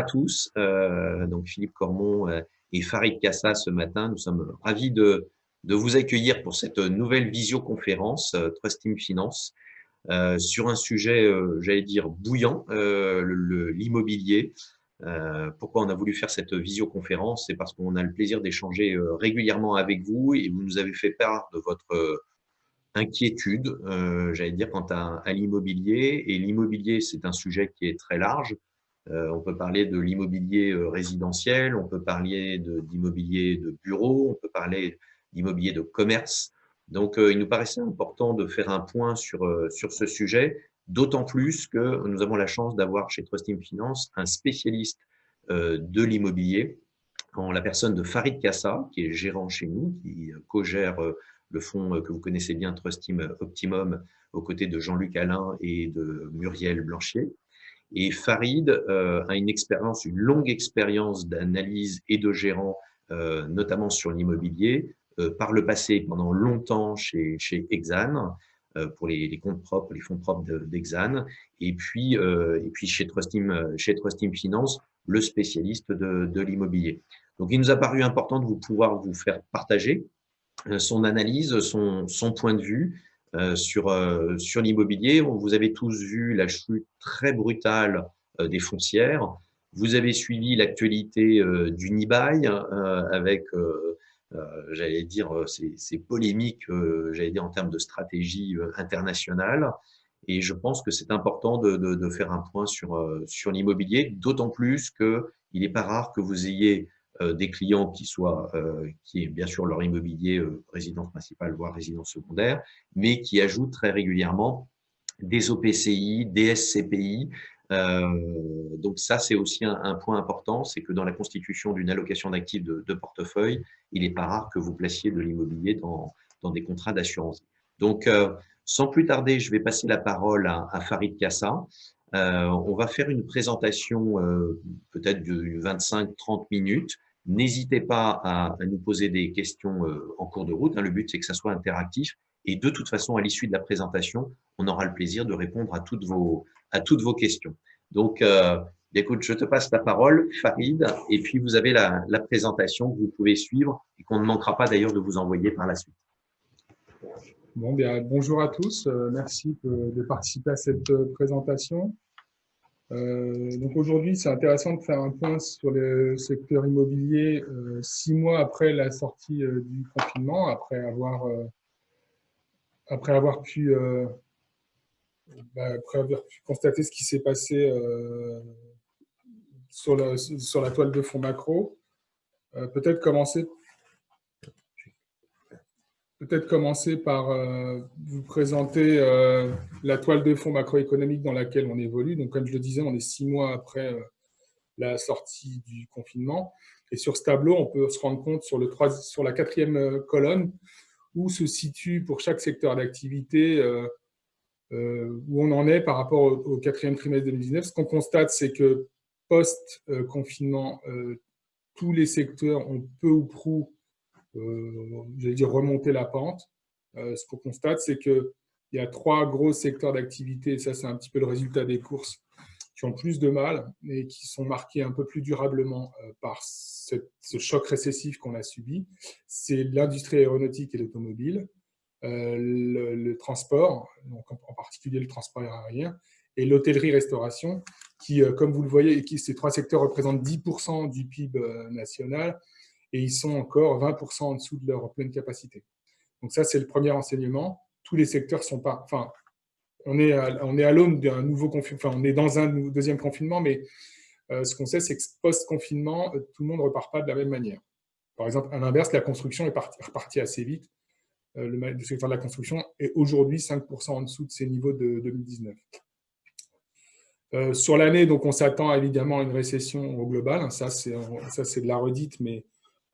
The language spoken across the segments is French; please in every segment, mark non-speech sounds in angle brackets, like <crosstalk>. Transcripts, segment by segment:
à tous. Euh, donc Philippe Cormon euh, et Farid Kassa ce matin. Nous sommes ravis de, vous accueillir pour cette nouvelle visioconférence euh, Trust Team Finance sur un sujet, j'allais dire, bouillant, l'immobilier. pourquoi on a voulu faire cette visioconférence? C'est parce qu'on a le plaisir d'échanger régulièrement avec vous et vous nous avez fait part de votre inquiétude, j'allais dire, quant à l'immobilier. Et l'immobilier, c'est un sujet qui est très large. Euh, on peut parler de l'immobilier euh, résidentiel, on peut parler d'immobilier de, bureau, on peut parler d'immobilier de commerce. Donc, euh, il nous paraissait important de faire un point sur, sur ce sujet, d'autant plus que nous avons la chance d'avoir chez Trustim Finance un spécialiste de l'immobilier, en la personne de Farid Kassa, qui est gérant chez nous, qui co-gère le fonds que vous connaissez bien, Trustim Optimum, aux côtés de Jean-Luc Alain et de Muriel Blanchier. Et Farid euh, a une expérience, une longue expérience d'analyse et de gérant, euh, notamment sur l'immobilier, euh, par le passé pendant longtemps chez, chez Exane, pour les, les, comptes propres, les fonds propres d'Exane, et puis et puis chez Trustim, chez Trustim Finance, le spécialiste de, de l'immobilier. Donc, il nous a paru important de vous pouvoir vous faire partager son analyse, son, son point de vue, euh, sur, euh, sur l'immobilier. Vous avez tous vu la chute très brutale euh, des foncières. Vous avez suivi l'actualité du Nibail avec, j'allais dire, ces, polémiques, j'allais dire, en termes de stratégie internationale. Et je pense que c'est important de, de, de, faire un point sur, sur l'immobilier, d'autant plus qu'il n'est pas rare que vous ayez euh, des clients qui soient, euh, qui est bien sûr leur immobilier euh, résidence principale, voire résidence secondaire, mais qui ajoutent très régulièrement des OPCI, des SCPI. donc ça, c'est aussi un, point important, c'est que dans la constitution d'une allocation d'actifs de, portefeuille, il n'est pas rare que vous placiez de l'immobilier dans, dans des contrats d'assurance. Donc, sans plus tarder, je vais passer la parole à, à Farid Kassa. on va faire une présentation peut-être de 25-30 minutes N'hésitez pas à, nous poser des questions euh, en cours de route. Hein. Le but, c'est que ça soit interactif. Et de toute façon, à l'issue de la présentation, on aura le plaisir de répondre à toutes vos, à toutes vos questions. Donc, euh, écoute, je te passe la parole, Farid, et puis vous avez la, présentation que vous pouvez suivre et qu'on ne manquera pas d'ailleurs de vous envoyer par la suite. Bonjour à tous. Euh, merci de participer à cette présentation. Euh, donc aujourd'hui, c'est intéressant de faire un point sur le secteur immobilier euh, six mois après la sortie euh, du confinement, après avoir, après avoir pu bah, après avoir pu constater ce qui s'est passé sur, la, sur la toile de fond macro. Peut-être commencer peut-être commencer par euh, vous présenter euh, la toile de fond macroéconomique dans laquelle on évolue. Donc, comme je le disais, on est six mois après euh, la sortie du confinement. Et sur ce tableau, on peut se rendre compte sur, le sur la quatrième colonne où se situe pour chaque secteur d'activité où on en est par rapport au, quatrième trimestre 2019. Ce qu'on constate, c'est que post-confinement, tous les secteurs ont peu ou prou j'allais dire remonter la pente. Euh, ce qu'on constate, c'est qu'il y a trois gros secteurs d'activité, ça c'est un petit peu le résultat des courses, qui ont plus de mal et qui sont marqués un peu plus durablement euh, par ce, choc récessif qu'on a subi. C'est l'industrie aéronautique et l'automobile, le, transport, donc en, particulier le transport aérien, et l'hôtellerie-restauration, qui, comme vous le voyez, ces trois secteurs représentent 10% du PIB national et ils sont encore 20% en dessous de leur pleine capacité. Donc ça, c'est le premier enseignement. Tous les secteurs sont pas... Enfin, on est à, on est à l'aune d'un nouveau confinement, enfin, on est dans un deuxième confinement, mais euh, ce qu'on sait, c'est que post-confinement, euh, tout le monde ne repart pas de la même manière. Par exemple, à l'inverse, la construction est repartie assez vite. Euh, le, secteur de la construction est aujourd'hui 5% en dessous de ses niveaux de 2019. sur l'année, donc on s'attend évidemment à une récession au global. Ça, c'est de la redite, mais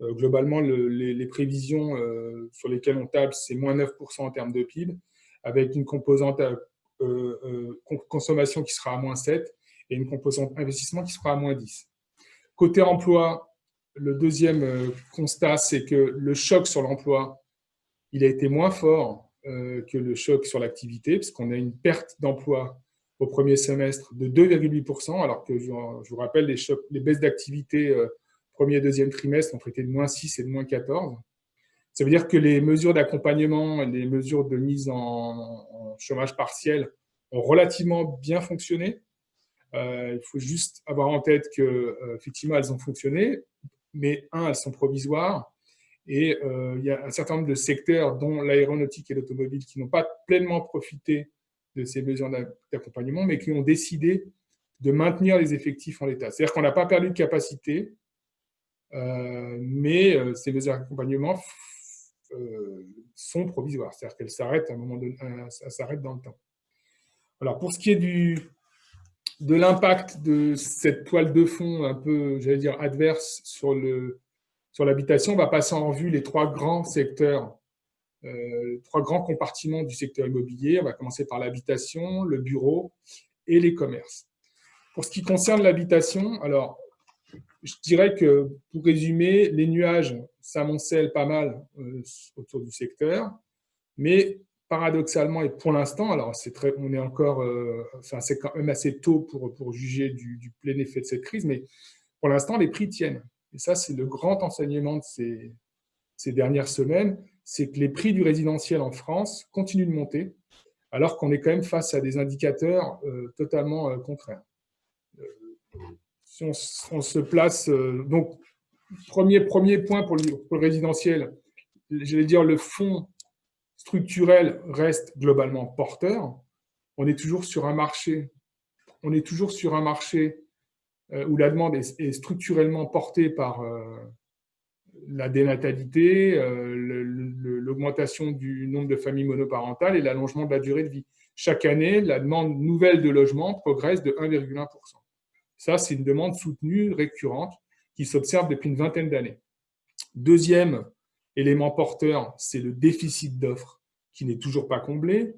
euh, globalement, les, prévisions euh, sur lesquelles on table, c'est moins 9% en termes de PIB, avec une composante euh, consommation qui sera à moins 7 et une composante investissement qui sera à moins 10. Côté emploi, le deuxième constat, c'est que le choc sur l'emploi, il a été moins fort que le choc sur l'activité, puisqu'on a une perte d'emploi au premier semestre de 2,8%, alors que je, vous rappelle, les, les baisses d'activité premier et deuxième trimestre ont été de moins 6 et de moins 14. Ça veut dire que les mesures d'accompagnement et les mesures de mise en, chômage partiel ont relativement bien fonctionné. Euh, il faut juste avoir en tête que euh, effectivement elles ont fonctionné, mais un, elles sont provisoires. Et il y a un certain nombre de secteurs, dont l'aéronautique et l'automobile, qui n'ont pas pleinement profité de ces mesures d'accompagnement, mais qui ont décidé de maintenir les effectifs en l'état. C'est-à-dire qu'on n'a pas perdu de capacité, euh, mais euh, ces mesures d'accompagnement euh, sont provisoires, c'est-à-dire qu'elles s'arrêtent à un moment donné, ça s'arrête dans le temps. Alors, pour ce qui est de l'impact de cette toile de fond un peu, j'allais dire, adverse sur l'habitation, sur on va passer en revue les trois grands secteurs euh, trois grands compartiments du secteur immobilier. On va commencer par l'habitation, le bureau et les commerces. Pour ce qui concerne l'habitation, alors, je dirais que, pour résumer, les nuages s'amoncellent pas mal euh, autour du secteur, mais paradoxalement et pour l'instant, alors c'est très, on est encore, euh, c'est quand même assez tôt pour, pour juger du, plein effet de cette crise, mais pour l'instant les prix tiennent. Et ça, c'est le grand enseignement de ces, dernières semaines c'est que les prix du résidentiel en France continuent de monter, alors qu'on est quand même face à des indicateurs euh, totalement contraires. Euh, si on, se place... donc, premier, premier point pour le, résidentiel, j'allais dire le fonds structurel reste globalement porteur. On est toujours sur un marché, on est toujours sur un marché où la demande est, structurellement portée par, la dénatalité, euh, l'augmentation du nombre de familles monoparentales et l'allongement de la durée de vie. Chaque année, la demande nouvelle de logement progresse de 1,1%. Ça, c'est une demande soutenue, récurrente, qui s'observe depuis une vingtaine d'années. Deuxième élément porteur, c'est le déficit d'offres qui n'est toujours pas comblé.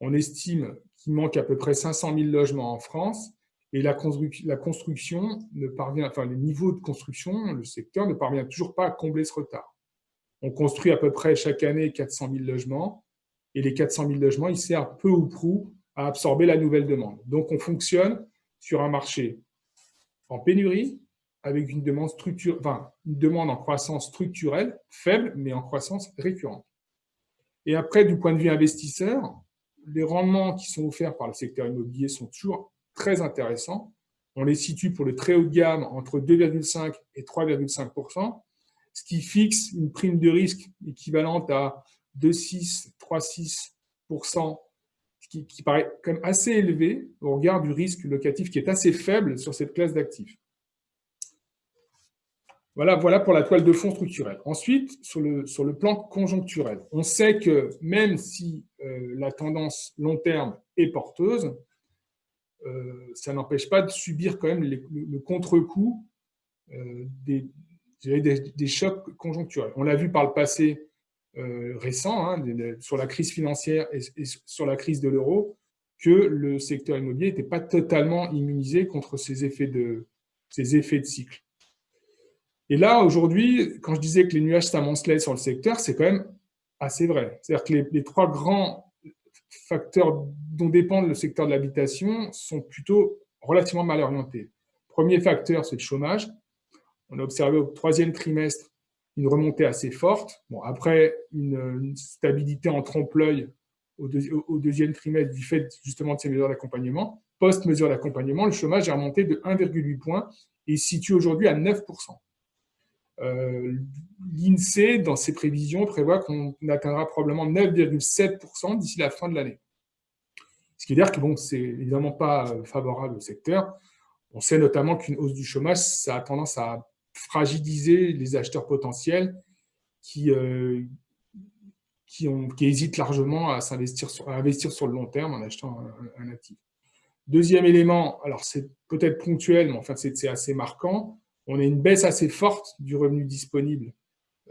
On estime qu'il manque à peu près 500 000 logements en France et la, construction ne parvient, enfin le niveau de construction, le secteur ne parvient toujours pas à combler ce retard. On construit à peu près chaque année 400 000 logements, et les 400 000 logements, ils servent peu ou prou à absorber la nouvelle demande. Donc on fonctionne sur un marché en pénurie, avec une demande, en croissance structurelle, faible, mais en croissance récurrente. Et après, du point de vue investisseur, les rendements qui sont offerts par le secteur immobilier sont toujours très intéressants. On les situe pour le très haut de gamme entre 2,5 et 3,5 ce qui fixe une prime de risque équivalente à 2,6, 3,6 ce qui, paraît quand même assez élevé au regard du risque locatif qui est assez faible sur cette classe d'actifs. Voilà, pour la toile de fond structurelle. Ensuite, sur le, plan conjoncturel, on sait que même si euh, la tendance long terme est porteuse, euh, ça n'empêche pas de subir quand même le, contre-coup euh, des, des, chocs conjoncturels. On l'a vu par le passé euh, récent, hein, sur la crise financière et, sur la crise de l'euro, que le secteur immobilier n'était pas totalement immunisé contre ces effets de, ces effets de cycle. Et là, aujourd'hui, quand je disais que les nuages s'amoncelaient sur le secteur, c'est quand même assez vrai. C'est-à-dire que les, trois grands facteurs dont dépend le secteur de l'habitation sont plutôt relativement mal orientés. Premier facteur, c'est le chômage. On a observé au troisième trimestre une remontée assez forte. Bon, après, une, stabilité en trompe-l'œil au, deuxième trimestre du fait justement de ces mesures d'accompagnement. Post-mesure d'accompagnement, le chômage est remonté de 1,8 points et se situe aujourd'hui à 9% euh, L'INSEE, dans ses prévisions, prévoit qu'on atteindra probablement 9,7% d'ici la fin de l'année. Ce qui veut dire que bon, c'est évidemment pas euh, favorable au secteur. On sait notamment qu'une hausse du chômage, ça a tendance à fragiliser les acheteurs potentiels qui, euh, qui, hésitent largement à, s'investir sur, investir sur le long terme en achetant un, actif. Deuxième élément, alors c'est peut-être ponctuel, mais enfin c'est assez marquant, on a une baisse assez forte du revenu disponible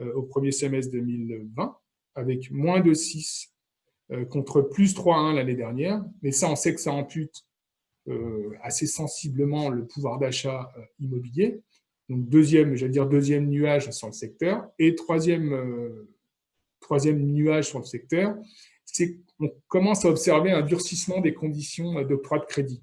euh, au premier semestre 2020, avec moins de 6 euh, contre plus 3,1 l'année dernière. Mais ça, on sait que ça ampute assez sensiblement le pouvoir d'achat immobilier. Donc, deuxième, j'allais dire deuxième nuage sur le secteur. Et troisième, troisième nuage sur le secteur, ce c'est qu'on commence à observer un durcissement des conditions d'octroi de crédit.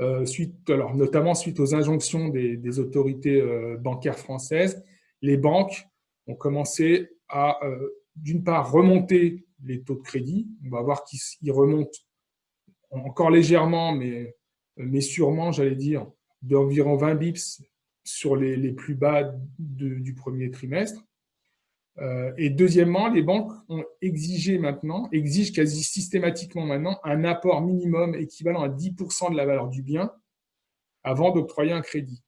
Euh, alors, notamment suite aux injonctions des, autorités euh, bancaires françaises, les banques ont commencé à, euh, d'une part, remonter les taux de crédit. On va voir qu'ils remontent encore légèrement, mais sûrement, j'allais dire, d'environ 20 bips sur les, plus bas du premier trimestre. Euh, et deuxièmement, les banques ont exigé maintenant, exigent quasi systématiquement maintenant un apport minimum équivalent à 10% de la valeur du bien avant d'octroyer un crédit.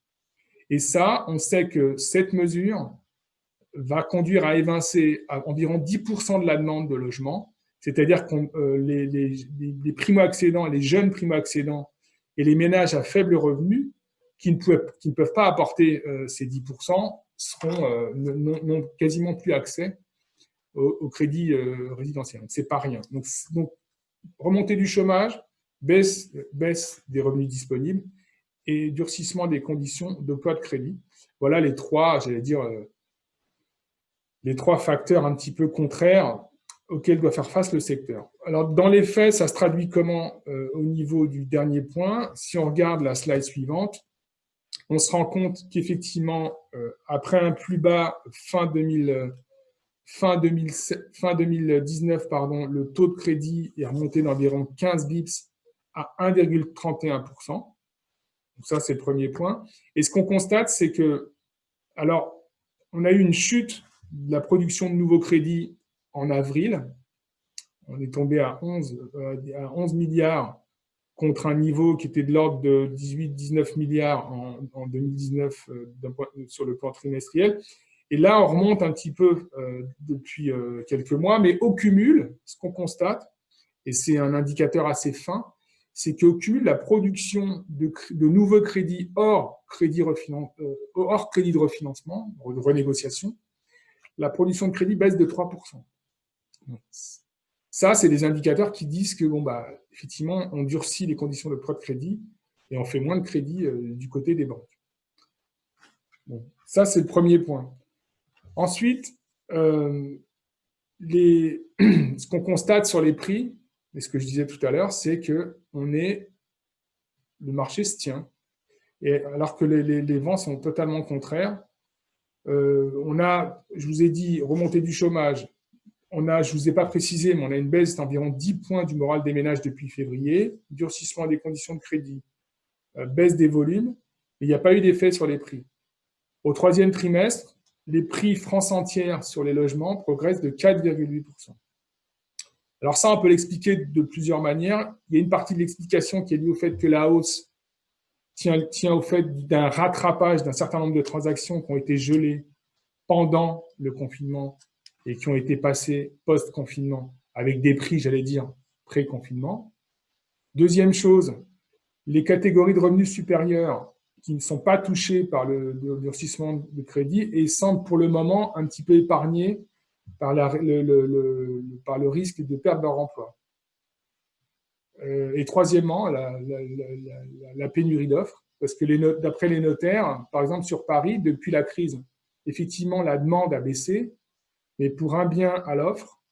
Et ça, on sait que cette mesure va conduire à évincer environ 10% de la demande de logement, c'est-à-dire que euh, les, les primo-accédants, les jeunes primo-accédants et les ménages à faible revenu qui ne, peuvent, pas apporter euh, ces 10% seront euh, n'ont quasiment plus accès au, crédit euh, résidentiel. Ce n'est pas rien. Donc, donc, remontée du chômage, baisse, baisse des revenus disponibles et durcissement des conditions d'octroi de crédit. Voilà les trois, j'allais dire, les trois facteurs un petit peu contraires auxquels doit faire face le secteur. Alors, dans les faits, ça se traduit comment au niveau du dernier point? Si on regarde la slide suivante, on se rend compte qu'effectivement, euh, après un plus bas fin, 2000, fin, 2019, pardon, le taux de crédit est remonté d'environ 15 bips à 1,31%. Donc ça, c'est le premier point. Et ce qu'on constate, c'est que, alors, on a eu une chute de la production de nouveaux crédits en avril. On est tombé à 11, euh, à 11 milliards contre un niveau qui était de l'ordre de 18-19 milliards en, 2019 euh, sur le plan trimestriel. Et là, on remonte un petit peu euh, depuis euh, quelques mois, mais au cumul, ce qu'on constate, et c'est un indicateur assez fin, c'est qu'au cumul, la production de, nouveaux crédits hors crédit, hors crédit de refinancement, de renégociation, la production de crédit baisse de 3%. Ça, c'est des indicateurs qui disent que, bon, bah, effectivement, on durcit les conditions de prêt de crédit et on fait moins de crédit euh, du côté des banques. ça, c'est le premier point. Ensuite, euh, <clears throat> ce qu'on constate sur les prix, et ce que je disais tout à l'heure, c'est que le marché se tient. Et alors que les, vents sont totalement contraires, euh, on a, je vous ai dit, remontée du chômage, on a, je ne vous ai pas précisé, mais on a une baisse d'environ 10 points du moral des ménages depuis février, durcissement des conditions de crédit, euh, baisse des volumes, mais il n'y a pas eu d'effet sur les prix. Au troisième trimestre, les prix France entière sur les logements progressent de 4,8%. Alors ça, on peut l'expliquer de plusieurs manières. Il y a une partie de l'explication qui est liée au fait que la hausse tient, tient au fait d'un rattrapage d'un certain nombre de transactions qui ont été gelées pendant le confinement et qui ont été passés post-confinement avec des prix, j'allais dire, pré-confinement. Deuxième chose, les catégories de revenus supérieurs qui ne sont pas touchées par le, durcissement de crédit et semblent pour le moment un petit peu épargnées par, le, risque de perdre leur emploi. Euh, et troisièmement, la, pénurie d'offres, parce que d'après les notaires, par exemple sur Paris, depuis la crise, effectivement, la demande a baissé, mais pour un bien à l'offre,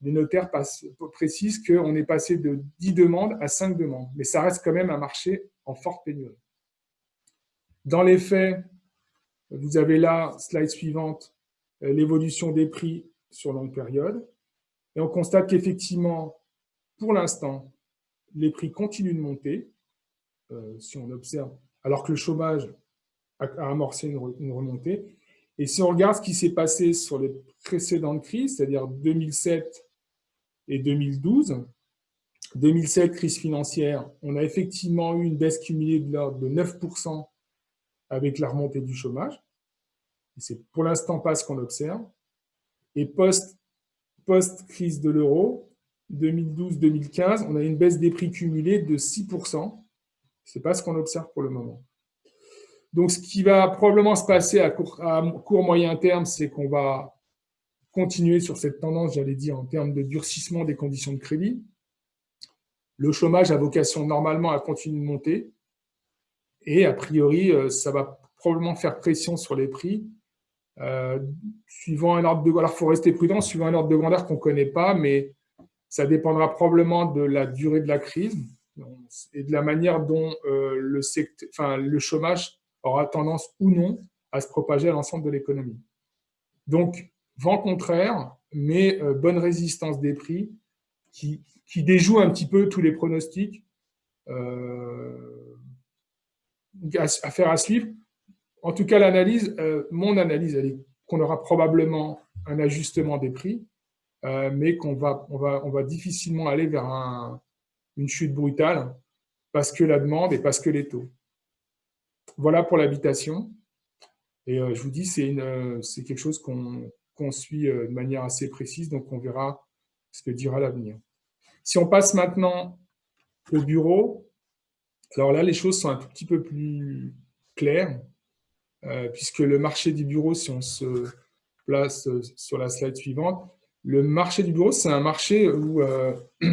les notaires précisent qu'on est passé de 10 demandes à 5 demandes. Mais ça reste quand même un marché en forte pénurie. Dans les faits, vous avez là, slide suivante, euh, l'évolution des prix sur longue période. Et on constate qu'effectivement, pour l'instant, les prix continuent de monter, euh, si on observe, alors que le chômage a, amorcé une remontée. Et si on regarde ce qui s'est passé sur les précédentes crises, c'est-à-dire 2007 et 2012, 2007, crise financière, on a effectivement eu une baisse cumulée de l'ordre de 9% avec la remontée du chômage. C'est pour l'instant pas ce qu'on observe. Et post-crise de l'euro, 2012-2015, on a une baisse des prix cumulés de 6%. Ce n'est pas ce qu'on observe pour le moment. Donc, ce qui va probablement se passer à court, moyen terme, c'est qu'on va continuer sur cette tendance, j'allais dire, en termes de durcissement des conditions de crédit. Le chômage a vocation normalement à continuer de monter. Et a priori, euh, ça va probablement faire pression sur les prix suivant un ordre de alors faut rester prudent, suivant un ordre de grandeur qu'on ne connaît pas, mais ça dépendra probablement de la durée de la crise et de la manière dont le, enfin, le chômage aura tendance ou non à se propager à l'ensemble de l'économie. Donc, vent contraire, mais bonne résistance des prix qui, qui, déjoue un petit peu tous les pronostics euh, à, faire à suivre. En tout cas, l'analyse, euh, mon analyse, elle est qu'on aura probablement un ajustement des prix, euh, mais qu'on va, on va, on va difficilement aller vers une chute brutale parce que la demande et parce que les taux. Voilà pour l'habitation. Et je vous dis, c'est quelque chose qu'on suit de manière assez précise, donc on verra ce que dira l'avenir. Si on passe maintenant au bureau, alors là, les choses sont un tout petit peu plus claires, euh, puisque le marché du bureau, si on se place euh, sur la slide suivante, le marché du bureau, c'est un marché où euh, <clears throat>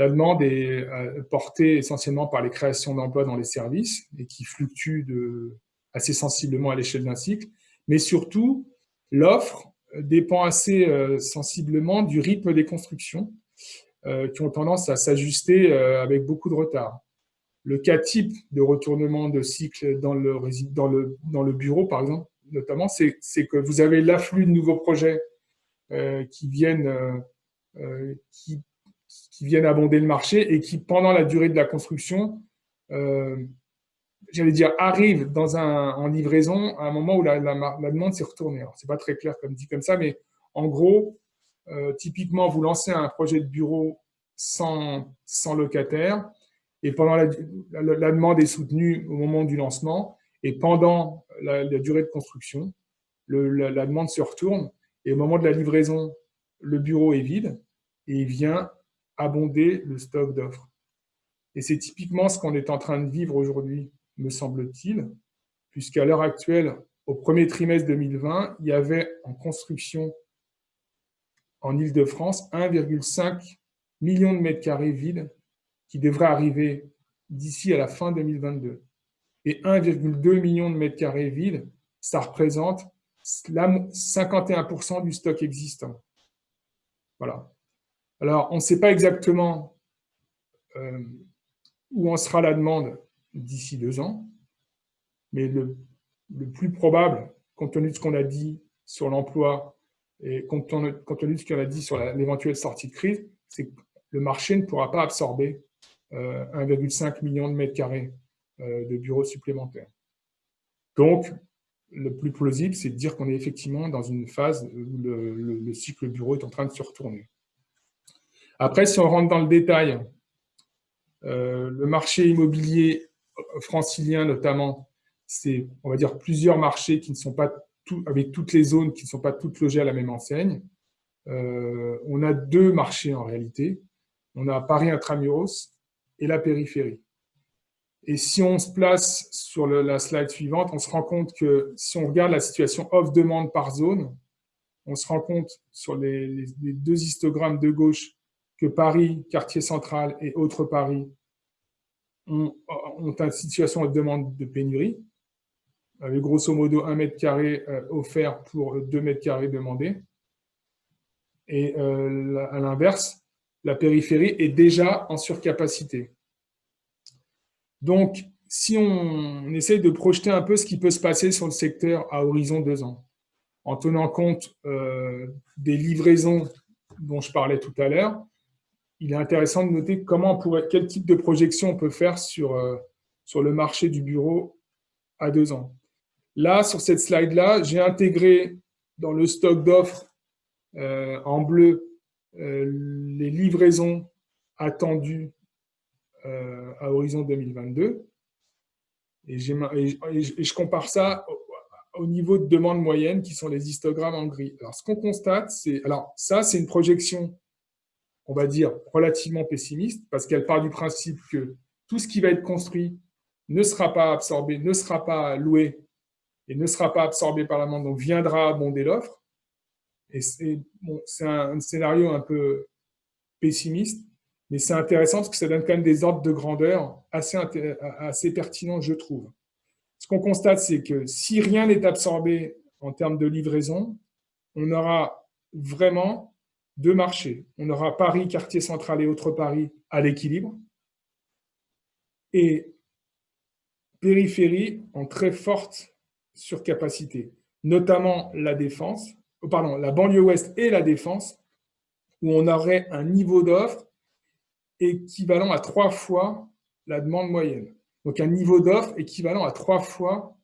la demande est portée essentiellement par les créations d'emplois dans les services et qui fluctue de, assez sensiblement à l'échelle d'un cycle, mais surtout, l'offre dépend assez sensiblement du rythme des constructions qui ont tendance à s'ajuster avec beaucoup de retard. Le cas type de retournement de cycle dans le, dans le, bureau, par exemple, notamment, c'est que vous avez l'afflux de nouveaux projets euh, qui, viennent, euh, euh, qui, qui, viennent abonder le marché et qui, pendant la durée de la construction, j'allais dire, arrivent dans un, en livraison à un moment où la, demande s'est retournée. Ce n'est pas très clair comme dit comme ça, mais en gros, typiquement, vous lancez un projet de bureau sans, sans locataire, et pendant la, demande est soutenue au moment du lancement, et pendant la, durée de construction, la, demande se retourne, et au moment de la livraison, le bureau est vide, et il vient abonder le stock d'offres. Et c'est typiquement ce qu'on est en train de vivre aujourd'hui, me semble-t-il, puisqu'à l'heure actuelle, au premier trimestre 2020, il y avait en construction en Ile-de-France 1,5 million de mètres carrés vides qui devrait arriver d'ici à la fin 2022. Et 1,2 million de mètres carrés vides, ça représente 51% du stock existant. Voilà. Alors, on ne sait pas exactement euh, où en sera la demande d'ici deux ans, mais le, plus probable, compte tenu de ce qu'on a dit sur l'emploi et compte tenu, de ce qu'on a dit sur l'éventuelle sortie de crise, c'est que le marché ne pourra pas absorber 1,5 euh, million de mètres carrés euh, de bureaux supplémentaires. Donc, le plus plausible, c'est de dire qu'on est effectivement dans une phase où le, cycle bureau est en train de se retourner. Après, si on rentre dans le détail, euh, le marché immobilier francilien notamment, c'est, on va dire, plusieurs marchés qui ne sont pas tout, avec toutes les zones qui ne sont pas toutes logées à la même enseigne. on a deux marchés en réalité. On a Paris Intramuros et la périphérie. Et si on se place sur la slide suivante, on se rend compte que si on regarde la situation off-demande par zone, on se rend compte sur les, deux histogrammes de gauche que Paris, quartier central et autres Paris ont, une situation de demande de pénurie, avec grosso modo un mètre carré euh, offert pour deux mètres carrés demandés. Et euh, à l'inverse, la périphérie est déjà en surcapacité. Donc, si on essaye de projeter un peu ce qui peut se passer sur le secteur à horizon deux ans, en tenant compte euh, des livraisons dont je parlais tout à l'heure, il est intéressant de noter comment quel type de projection on peut faire sur, euh, sur le marché du bureau à deux ans. Là, sur cette slide-là, j'ai intégré dans le stock d'offres euh, en bleu euh, les livraisons attendues à horizon 2022. Et, je compare ça au, niveau de demande moyenne, qui sont les histogrammes en gris. Alors, ce qu'on constate, c'est... Alors, ça, c'est une projection, on va dire, relativement pessimiste, parce qu'elle part du principe que tout ce qui va être construit ne sera pas absorbé, ne sera pas loué et ne sera pas absorbé par la demande, donc viendra abonder l'offre. Et c'est un, scénario un peu pessimiste, mais c'est intéressant parce que ça donne quand même des ordres de grandeur assez, assez pertinents, je trouve. Ce qu'on constate, c'est que si rien n'est absorbé en termes de livraison, on aura vraiment deux marchés. On aura Paris, quartier central et autres Paris à l'équilibre, et périphérie en très forte surcapacité, notamment la défense, oh, pardon, la banlieue ouest et la défense, où on aurait un niveau d'offre équivalent à trois fois la demande moyenne. Donc un niveau d'offre équivalent à trois fois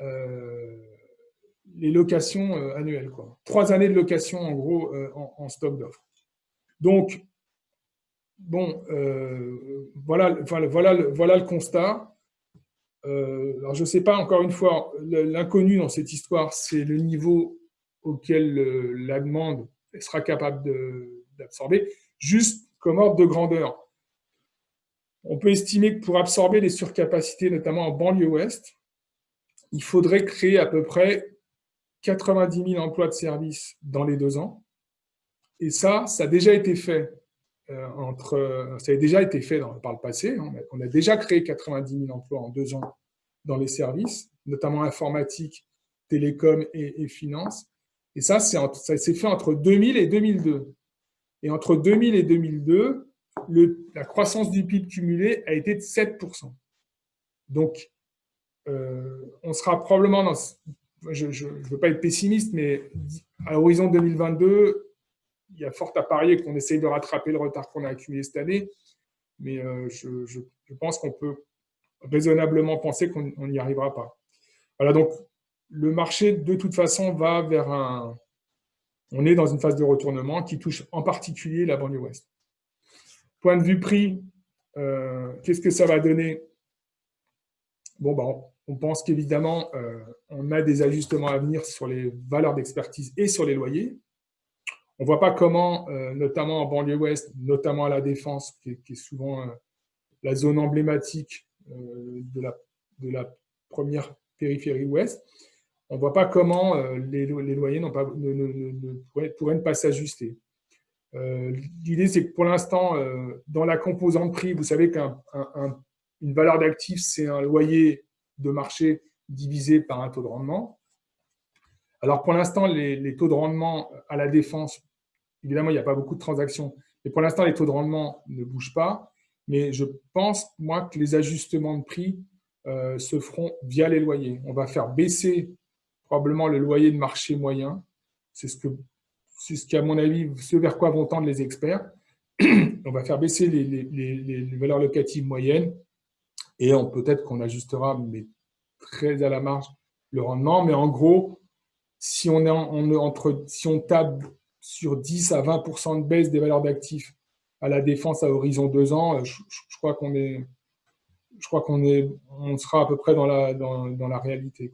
euh, les locations euh, annuelles. Quoi. Trois années de location en gros euh, en, stock d'offres. Donc, bon, voilà, voilà, voilà, voilà le constat. alors je ne sais pas, encore une fois, l'inconnu dans cette histoire, c'est le niveau auquel la demande sera capable d'absorber, juste comme ordre de grandeur. On peut estimer que pour absorber les surcapacités, notamment en banlieue ouest, il faudrait créer à peu près 90 000 emplois de service dans les deux ans. Et ça, ça a déjà été fait euh, entre, ça a déjà été fait par le passé. On a déjà créé 90 000 emplois en deux ans dans les services, notamment informatique, télécom et, et finance. Et ça, ça s'est fait entre 2000 et 2002. Et entre 2000 et 2002, la croissance du PIB cumulé a été de 7%. Donc, euh, on sera probablement dans... Je ne veux pas être pessimiste, mais à l'horizon 2022, il y a fort à parier qu'on essaye de rattraper le retard qu'on a accumulé cette année. Mais euh, je, pense qu'on peut raisonnablement penser qu'on n'y arrivera pas. Voilà, donc le marché, de toute façon, va vers un... On est dans une phase de retournement qui touche en particulier la banlieue ouest. Point de vue prix, euh, qu'est-ce que ça va donner? Bon, ben, on pense qu'évidemment, euh, on a des ajustements à venir sur les valeurs d'expertise et sur les loyers. On ne voit pas comment, euh, notamment en banlieue ouest, notamment à la Défense, qui est, souvent la zone emblématique de la, première périphérie ouest, on ne voit pas comment les, loyers pas, pourraient, ne pas s'ajuster. Euh, l'idée, c'est que pour l'instant, euh, dans la composante prix, vous savez qu'une valeur d'actif, c'est un loyer de marché divisé par un taux de rendement. Alors, pour l'instant, les, taux de rendement à la défense, évidemment, il n'y a pas beaucoup de transactions, mais pour l'instant, les taux de rendement ne bougent pas. Mais je pense, moi, que les ajustements de prix euh, se feront via les loyers. On va faire baisser probablement le loyer de marché moyen. C'est ce que à mon avis, ce vers quoi vont tendre les experts. <clears throat> on va faire baisser les, valeurs locatives moyennes et peut-être qu'on ajustera, mais très à la marge, le rendement. Mais en gros, si on, est entre, si on table sur 10 à 20% de baisse des valeurs d'actifs à la défense à horizon 2 ans, je, crois qu'on est, je crois qu'on on sera à peu près dans la, dans, dans la réalité.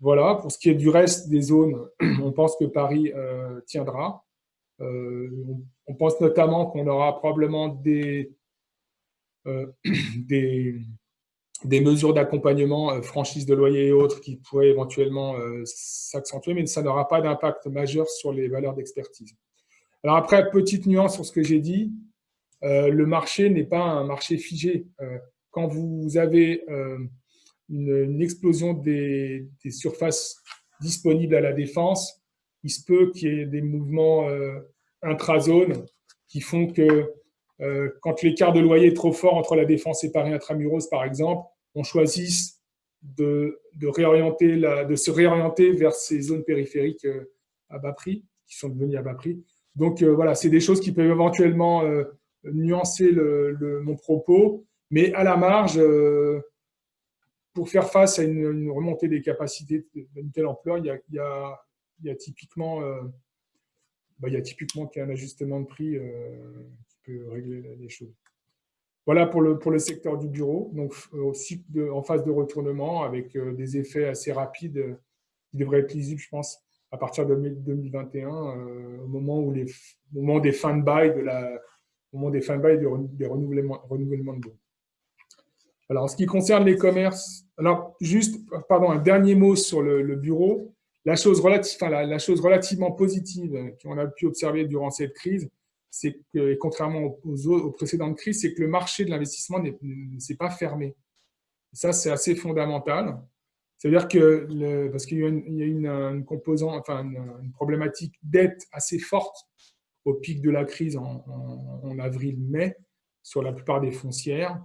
Voilà, pour ce qui est du reste des zones, <clears throat> on pense que Paris euh, tiendra. Euh, on, pense notamment qu'on aura probablement des, euh, <clears throat> des, mesures d'accompagnement, franchise de loyer et autres, qui pourraient éventuellement s'accentuer, mais ça n'aura pas d'impact majeur sur les valeurs d'expertise. Alors après, petite nuance sur ce que j'ai dit, le marché n'est pas un marché figé. quand vous avez une, explosion des, surfaces disponibles à la défense, il se peut qu'il y ait des mouvements euh, intra-zones qui font que euh, quand l'écart de loyer est trop fort entre la défense et Paris intramuros, par exemple, on choisisse de, se réorienter vers ces zones périphériques euh, à bas prix, qui sont devenues à bas prix. Donc voilà, c'est des choses qui peuvent éventuellement nuancer mon propos, mais à la marge, pour faire face à une, remontée des capacités d'une telle ampleur, il y a, typiquement euh, bah, typiquement un ajustement de prix euh, régler les choses. Voilà pour le, pour le secteur du bureau, donc aussi en phase de retournement avec euh, des effets assez rapides qui devraient être lisibles, je pense, à partir de 2021, au moment où les au des fins de bail de la au moment des fins de bail des renouvellements, renouvellements de bons. Alors, en ce qui concerne les commerces, alors juste, pardon, un dernier mot sur le, bureau. La chose, la, chose relativement positive qu'on a pu observer durant cette crise, c'est que, contrairement aux, précédentes crises, c'est que le marché de l'investissement ne s'est pas fermé. Ça, c'est assez fondamental. C'est-à-dire que, parce qu'il y a une, une, composante, enfin une, problématique dette assez forte au pic de la crise en avril-mai sur la plupart des foncières.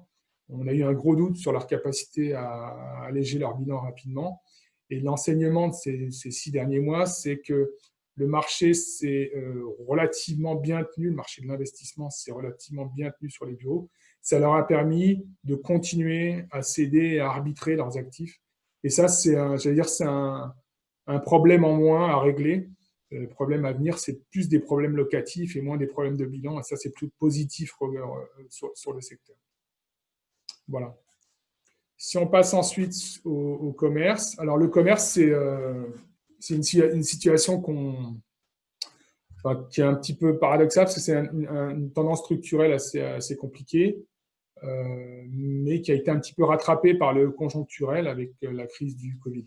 On a eu un gros doute sur leur capacité à alléger leur bilan rapidement. Et l'enseignement de ces, six derniers mois, c'est que le marché s'est euh, relativement bien tenu, le marché de l'investissement s'est relativement bien tenu sur les bureaux. Ça leur a permis de continuer à céder et à arbitrer leurs actifs. Et ça, c'est c'est un, problème en moins à régler. Euh, le problème à venir, c'est plus des problèmes locatifs et moins des problèmes de bilan. Et ça, c'est plus positif euh, sur le secteur. Voilà. Si on passe ensuite au, commerce, alors le commerce, c'est une, situation qui est un petit peu paradoxale, parce que c'est une tendance structurelle assez, compliquée, euh, mais qui a été un petit peu rattrapée par le conjoncturel avec euh, la crise du Covid.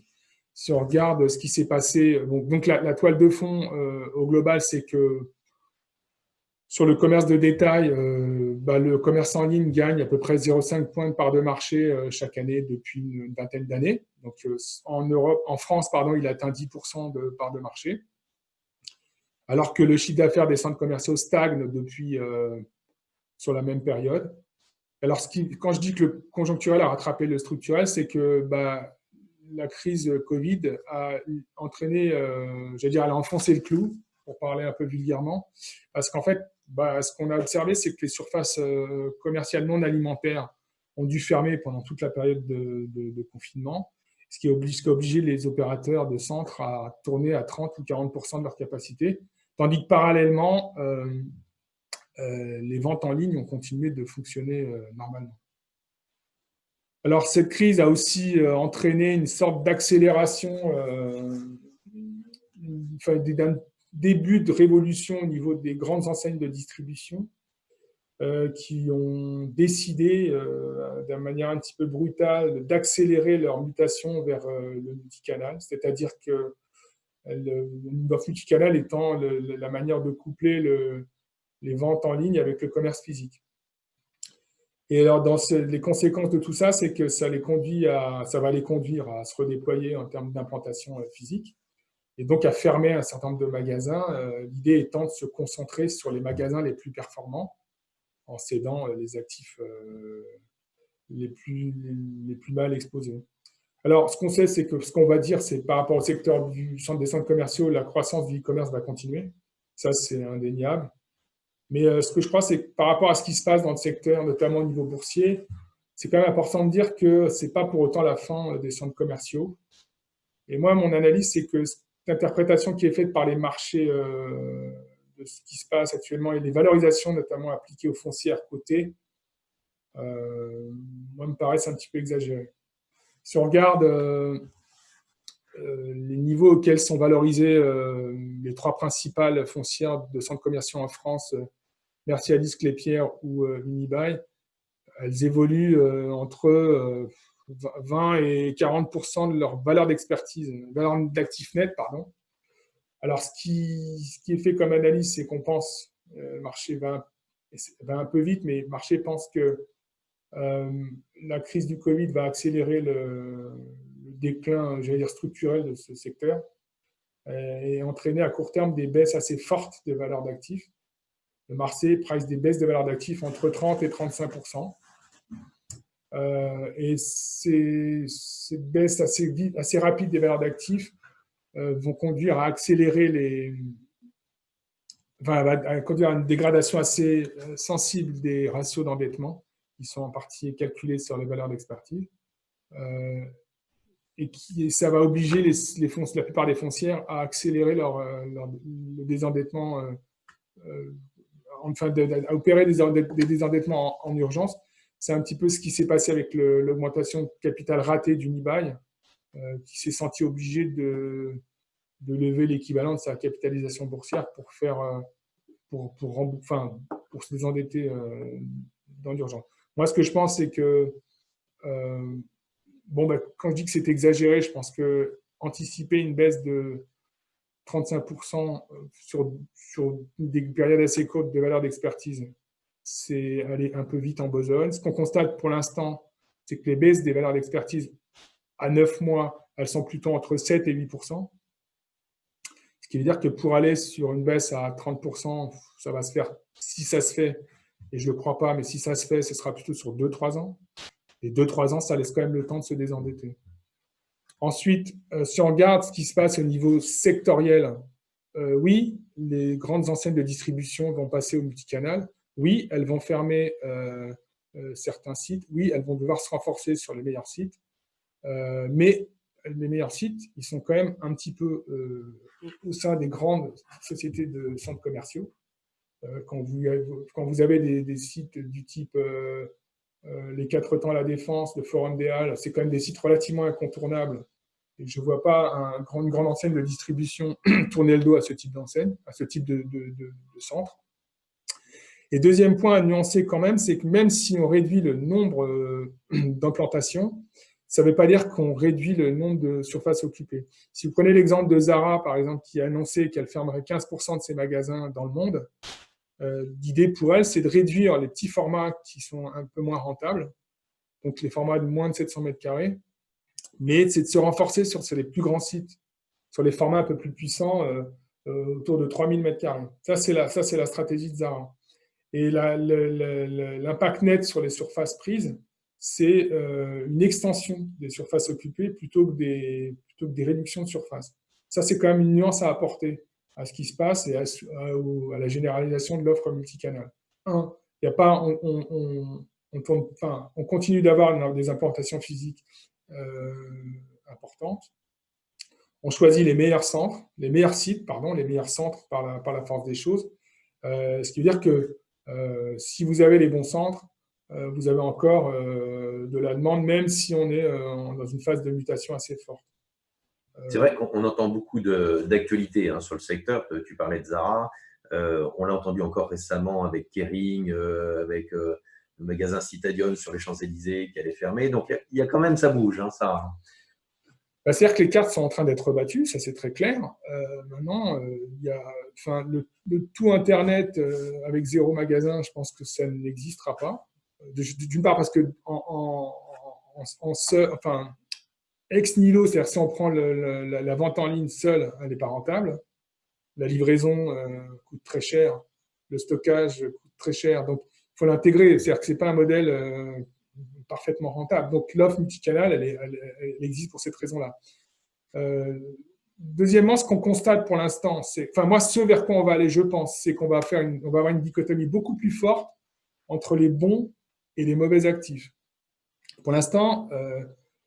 Si on regarde ce qui s'est passé, donc, la, toile de fond au global, c'est que sur le commerce de détail, euh, bah, le commerce en ligne gagne à peu près 0,5 points de part de marché euh, chaque année depuis une vingtaine d'années. Donc, euh, en, Europe, en France, pardon, il atteint 10% de part de marché. Alors que le chiffre d'affaires des centres commerciaux stagne depuis sur la même période. Alors, quand je dis que le conjoncturel a rattrapé le structurel, c'est que bah, la crise Covid a entraîné, j'allais dire, elle a enfoncé le clou, pour parler un peu vulgairement, parce qu'en fait, bah, ce qu'on a observé, c'est que les surfaces euh, commerciales non alimentaires ont dû fermer pendant toute la période de, confinement, ce qui, a obligé les opérateurs de centres à tourner à 30 ou 40% de leur capacité, tandis que parallèlement, euh, euh, les ventes en ligne ont continué de fonctionner normalement. Alors, cette crise a aussi entraîné une sorte d'accélération enfin, début de révolution au niveau des grandes enseignes de distribution euh, qui ont décidé, euh, d'une manière un petit peu brutale, d'accélérer leur mutation vers euh, le multicanal, c'est-à-dire que le, multicanal étant la manière de coupler les ventes en ligne avec le commerce physique. Et alors, dans les conséquences de tout ça, c'est que ça, les conduit à, ça va les conduire à se redéployer en termes d'implantation physique et donc à fermer un certain nombre de magasins, euh, l'idée étant de se concentrer sur les magasins les plus performants en cédant euh, les actifs euh, les plus, les, plus mal exposés. Alors, ce qu'on sait, c'est que ce qu'on va dire, c'est par rapport au secteur du centre des centres commerciaux, la croissance du e-commerce va continuer. Ça, c'est indéniable. Mais ce que je crois, c'est que par rapport à ce qui se passe dans le secteur, notamment au niveau boursier, c'est quand même important de dire que ce n'est pas pour autant la fin des centres commerciaux. Et moi, mon analyse, c'est que l'interprétation qui est faite par les marchés euh, de ce qui se passe actuellement et les valorisations notamment appliquées aux foncières cotées, euh, moi, me paraissent un petit peu exagérées. Si on regarde euh, les niveaux auxquels sont valorisées les trois principales foncières de centres commerciaux en France, Mercialis, Clépierre ou Unibail, elles évoluent entre 20 et 40% de leur valeur d'expertise, valeur d'actif net, pardon. Alors, ce qui, est fait comme analyse, c'est qu'on pense, euh, le marché va, un peu vite, mais le marché pense que euh, la crise du Covid va accélérer le, déclin, j'allais dire, structurel de ce secteur euh, et entraîner à court terme des baisses assez fortes de valeur d'actifs. Le marché price des baisses de valeur d'actifs entre 30 et 35 euh, et ces, baisses assez, rapides des valeurs d'actifs euh, vont conduire à accélérer les, enfin, à conduire à une dégradation assez euh, sensible des ratios d'endettement qui sont en partie calculés sur les valeurs d'expertise. et qui, ça va obliger la plupart des foncières à accélérer leur, le désendettement, enfin, à opérer des, désendettements en urgence c'est un petit peu ce qui s'est passé avec l'augmentation de capital raté d'Unibail, euh, qui s'est senti obligé de, lever l'équivalent de sa capitalisation boursière pour faire euh, pour, pour, enfin, pour se désendetter euh, dans l'urgence. Moi, ce que je pense, c'est que bon, bah, quand je dis que c'est exagéré, je pense que anticiper une baisse de 35% sur, sur des périodes assez courtes de valeur d'expertise c'est aller un peu vite en besogne. Ce qu'on constate pour l'instant, c'est que les baisses des valeurs d'expertise à 9 mois elles sont plutôt entre 7 et 8% Ce qui veut dire que pour aller sur une baisse à 30% ça va se faire, si ça se fait, et je ne le crois pas, mais si ça se fait, ce sera plutôt sur 2-3 ans. Et 2-3 ans, ça laisse quand même le temps de se désendetter. Ensuite, euh, si on regarde ce qui se passe au niveau sectoriel, euh, oui, les grandes enseignes de distribution vont passer au multicanal. Oui, elles vont fermer euh, certains sites. Oui, elles vont devoir se renforcer sur les meilleurs sites. mais les meilleurs sites, ils sont quand même un petit peu au sein des grandes sociétés de centres commerciaux. quand, vous, avez des, sites du type les quatre temps à la défense, le Forum des Halles, c'est quand même des sites relativement incontournables je ne vois pas une grande enseigne de distribution <clears throat> tourner le dos à ce type d'enseigne, à ce type de, centre. Et deuxième point à nuancer quand même, c'est que même si on réduit le nombre euh, <clears throat> d'implantations, ça ne veut pas dire qu'on réduit le nombre de surfaces occupées. Si vous prenez l'exemple de Zara, par exemple, qui a annoncé qu'elle fermerait 15% de ses magasins dans le monde, euh, l'idée pour elle, c'est de réduire les petits formats qui sont un peu moins rentables, donc les formats de moins de 700 mètres carrés, mais c'est de se renforcer sur, les plus grands sites, sur les formats un peu plus puissants, euh, autour de 3000 m2. Ça, c'est la, la stratégie de Zara. Et l'impact net sur les surfaces prises, c'est euh, une extension des surfaces occupées plutôt que des, plutôt que des réductions de surface. Ça, c'est quand même une nuance à apporter à ce qui se passe et à, la généralisation de l'offre multicanal. Un, il a pas, on, continue d'avoir des implantations physiques euh, importante. On choisit les meilleurs centres, les meilleurs sites, pardon, les meilleurs centres par la, par la force des choses. Euh, ce qui veut dire que euh, si vous avez les bons centres, vous avez encore de la demande, même si on est dans une phase de mutation assez forte. C'est vrai qu'on entend beaucoup d'actualités hein, sur le secteur. Tu parlais de Zara. on l'a entendu encore récemment avec Kering, avec le magasin Citadium sur les Champs-Élysées qui allait fermer. Donc, il y, a quand même, ça bouge, hein, ça. Bah, C'est-à-dire que les cartes sont en train d'être rebattues, ça c'est très clair. Euh, maintenant, euh, il y a, le, tout Internet euh, avec zéro magasin, je pense que ça n'existera pas. D'une part parce que en, enfin, ex nihilo, c'est-à-dire si on prend la, vente en ligne seule, elle n'est pas rentable. La livraison coûte très cher, le stockage coûte très cher. Donc, faut l'intégrer. C'est-à-dire que ce n'est pas un modèle parfaitement rentable. Donc, l'offre multicanal, elle, elle, existe pour cette raison-là. Euh, deuxièmement, ce qu'on constate pour l'instant, c'est, enfin moi, ce vers quoi on va aller, je pense, c'est qu'on va faire on va avoir une dichotomie beaucoup plus forte entre les bons et les mauvais actifs. Pour l'instant, euh,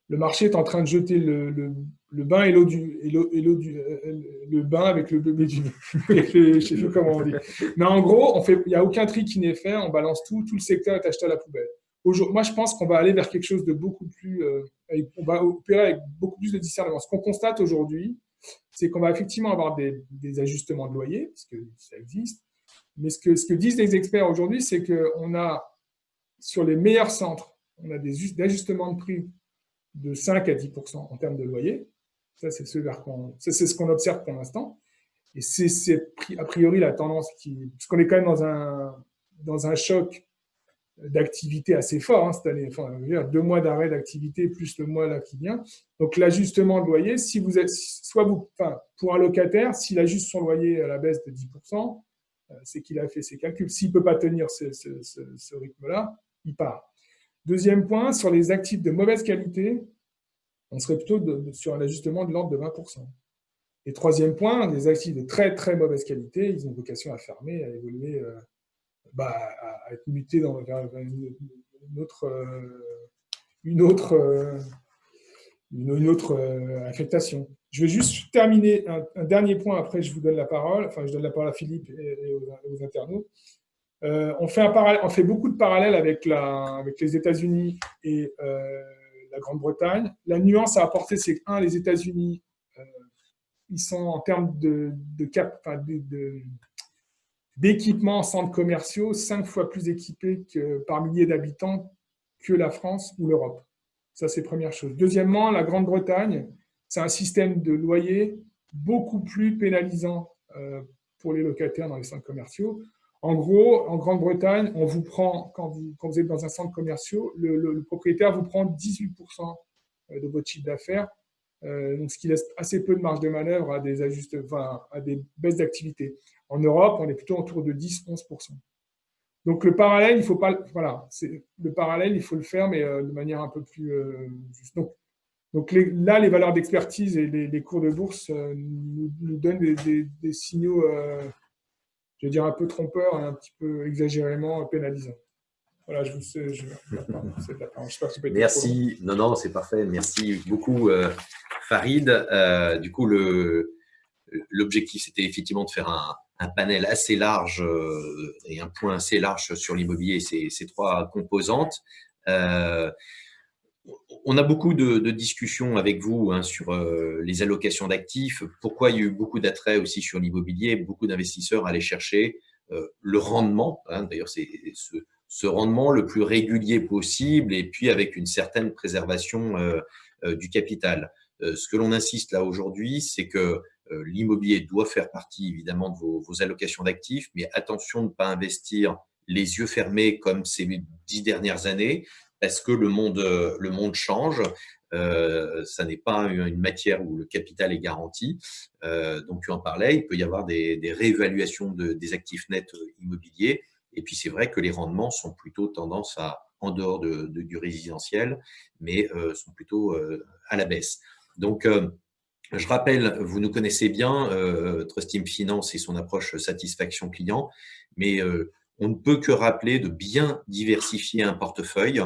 le marché est en train de jeter le, bain et l'eau du, et l'eau, du euh, le bain avec le bébé du je sais pas comment on dit. Mais en gros, il n'y a aucun tri qui n'est fait, on balance tout, tout le secteur est acheté à la poubelle. Moi, je pense qu'on va aller vers quelque chose de beaucoup plus, euh, on va opérer avec beaucoup plus de discernement. Ce qu'on constate aujourd'hui, c'est qu'on va effectivement avoir des, des, ajustements de loyer, parce que ça existe. Mais ce que, ce que disent les experts aujourd'hui, c'est qu'on a, sur les meilleurs centres, on a des ajustements de prix de 5 à 10% en termes de loyer. Ça, c'est ce, qu'on observe pour l'instant. Et c'est a priori la tendance qui... Parce qu'on est quand même dans un, dans un choc d'activité assez fort hein, cette année. Enfin, deux mois d'arrêt d'activité plus le mois là qui vient. Donc l'ajustement de loyer, si vous êtes, soit vous, enfin, pour un locataire, s'il ajuste son loyer à la baisse de 10%, euh, c'est qu'il a fait ses calculs. S'il ne peut pas tenir ce, rythme-là, il part. Deuxième point, sur les actifs de mauvaise qualité, on serait plutôt sur un ajustement de l'ordre de 20%. Et troisième point, les actifs de très très mauvaise qualité, ils ont vocation à fermer, à évoluer, euh, bah, à être mutés dans, vers, une, autre, une autre, euh, une, autre euh, affectation. Je vais juste terminer un, dernier point, après je vous donne la parole, enfin je donne la parole à Philippe et, aux internautes. Euh, on, fait beaucoup de parallèles avec, les États-Unis et euh, la Grande-Bretagne. La nuance à apporter, c'est que, un, les États-Unis, euh, ils sont en termes de, de cap, d'équipements en centres commerciaux cinq fois plus équipés par millier d'habitants que la France ou l'Europe. Ça, c'est première chose. Deuxièmement, la Grande-Bretagne, c'est un système de loyer beaucoup plus pénalisant pour les locataires dans les centres commerciaux. En gros, en Grande-Bretagne, on vous prend, quand vous, quand vous êtes dans un centre commercial, le, propriétaire vous prend 18% euh, de votre chiffre d'affaires donc ce qui laisse assez peu de marge de manœuvre à des, ajustes, à des baisses d'activité. En Europe, on est plutôt autour de 10-11%. Donc le parallèle, il faut pas, voilà, le parallèle, il faut le faire, mais de manière un peu plus juste. Donc, donc là, les valeurs d'expertise et les, cours de bourse nous, donnent des, signaux, je veux dire, un peu trompeurs et un petit peu exagérément pénalisants. Voilà, je vous sais, je, Merci. Non, non, c'est parfait. Merci beaucoup, euh, Farid. Euh, du coup, l'objectif, c'était effectivement de faire un, panel assez large euh, et un point assez large sur l'immobilier ces, trois composantes. on a beaucoup de, discussions avec vous hein, sur les allocations d'actifs. Pourquoi il y a eu beaucoup d'attrait aussi sur l'immobilier Beaucoup d'investisseurs allaient chercher le rendement. Hein. D'ailleurs, c'est ce, rendement le plus régulier possible et puis avec une certaine préservation euh, euh, du capital. Euh, ce que l'on insiste là aujourd'hui, c'est que l'immobilier doit faire partie évidemment de vos, allocations d'actifs, mais attention de ne pas investir les yeux fermés comme ces dix dernières années, parce que le monde, le monde change. ça n'est pas une matière où le capital est garanti. donc, tu en parlais, il peut y avoir des, réévaluations des actifs nets immobiliers. Et puis, c'est vrai que les rendements sont plutôt tendance à, en dehors de, du résidentiel, mais euh, sont plutôt euh, à la baisse. Donc, euh, je rappelle, vous nous connaissez bien, Trustim Finance et son approche satisfaction client, mais on ne peut que rappeler de bien diversifier un portefeuille,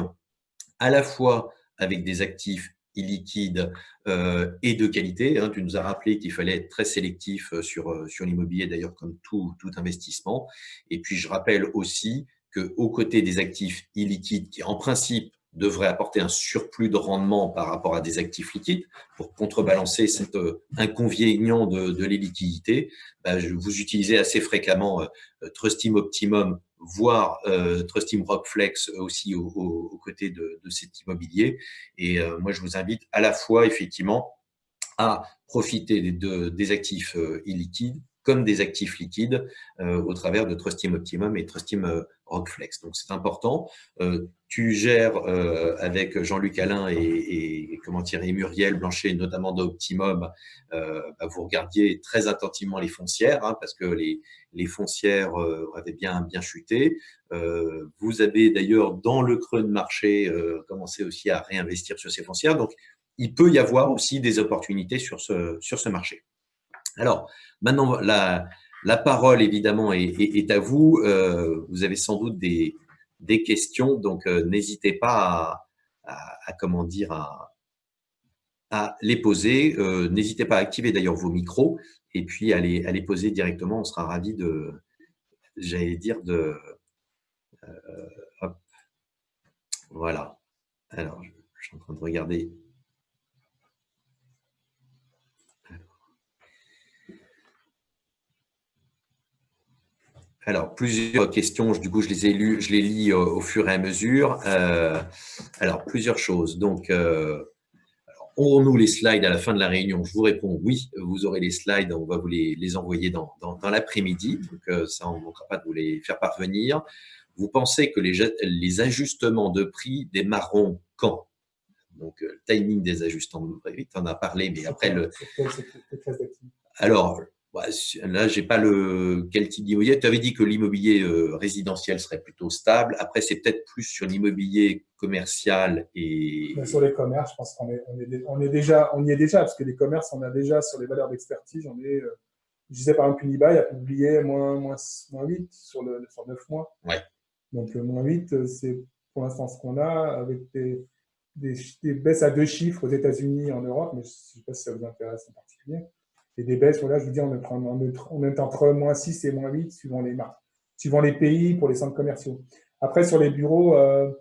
à la fois avec des actifs illiquide euh, et de qualité. Hein. Tu nous as rappelé qu'il fallait être très sélectif euh, sur, euh, sur l'immobilier, d'ailleurs, comme tout, tout investissement. Et puis, je rappelle aussi qu'aux côtés des actifs illiquides, qui en principe devraient apporter un surplus de rendement par rapport à des actifs liquides pour contrebalancer cet inconvénient de, de. Bah, vous utilisez assez fréquemment Trustim Optimum voire euh, Trustim Rockflex aussi aux côtés de, cet immobilier. Et euh, moi, je vous invite à la fois, effectivement, à profiter des, actifs euh, illiquides comme des actifs liquides euh, au travers de Trustim Optimum et Trustim Rockflex. Donc, c'est important. tu gères avec Jean-Luc Alain et, et, comment Thierry Muriel Blanchet, notamment d'Optimum, bah, vous regardiez très attentivement les foncières, hein, parce que les, les foncières euh, avaient bien, bien chuté. Euh, vous avez d'ailleurs, dans le creux de marché, euh, commencé aussi à réinvestir sur ces foncières. Donc, il peut y avoir aussi des opportunités sur ce, sur ce marché. Alors, maintenant, la, la parole, évidemment, est, à vous. vous avez sans doute des, questions, donc n'hésitez pas à, les poser. n'hésitez pas à activer d'ailleurs vos micros et puis à les, poser directement. On sera ravi de, j'allais dire, de... Euh. Voilà. Alors, je, suis en train de regarder. Alors, plusieurs questions, du coup, je les ai lues, je les lis au, fur et à mesure. Euh, alors, plusieurs choses. Donc, euh, Aurons-nous les slides à la fin de la réunion? Je vous réponds oui, vous aurez les slides, on va vous les, envoyer dans, l'après-midi, donc euh, ça, on ne manquera pas de vous les faire parvenir. Vous pensez que les, ajustements de prix démarreront quand? Donc, le timing des ajustements, tu en as parlé, mais après le… Alors, là, j'ai pas le quel type d'immobilier. Tu avais dit que l'immobilier euh, résidentiel serait plutôt stable. Après, c'est peut-être plus sur l'immobilier commercial et. sur les commerces, je pense qu'on est, on est, on est, déjà, on y est déjà parce que les commerces, on a déjà sur les valeurs d'expertise, on est. Euh, je disais par exemple Unibail a publié moins, moins, moins 8 sur, le, sur 9 mois. Ouais. Donc, le moins 8, euh, c'est pour l'instant ce qu'on a avec des, des, des, baisses à deux chiffres aux États-Unis et en Europe, mais je ne sais pas si ça vous intéresse en particulier et des baisses, voilà, je vous dis, on est, on est entre moins 6 et moins 8 suivant les marques, suivant les pays pour les centres commerciaux. Après, sur les bureaux, euh,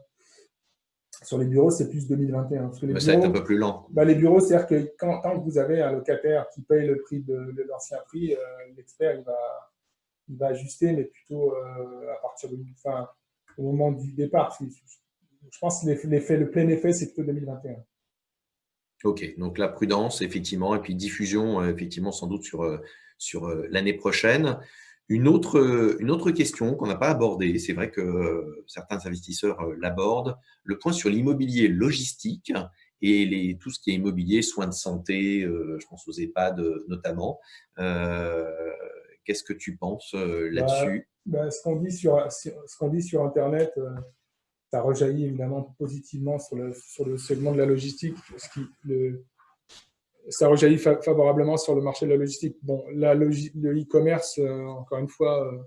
sur les bureaux, c'est plus 2021. Parce que les ça va être un peu plus lent. Bah, les bureaux, c'est-à-dire que quand, tant que vous avez un locataire qui paye le prix de, l'ancien prix, euh, l'expert, il va, il va ajuster, mais plutôt euh, à partir du, enfin, au moment du départ. Je pense que l'effet, le plein effet, c'est plutôt 2021. Ok, donc la prudence, effectivement, et puis diffusion, euh, effectivement, sans doute sur, euh, sur euh, l'année prochaine. Une autre, une autre question qu'on n'a pas abordée, c'est vrai que certains investisseurs l'abordent, le point sur l'immobilier logistique et les, tout ce qui est immobilier, soins de santé, je pense aux EHPAD notamment. Qu'est-ce que tu penses là-dessus bah, bah, Ce qu'on dit, sur, ce qu'on dit sur Internet, ça rejaillit évidemment positivement sur le, sur le segment de la logistique, ce qui, ça rejaillit favorablement sur le marché de la logistique. Bon, la le e-commerce, euh, encore une fois, euh,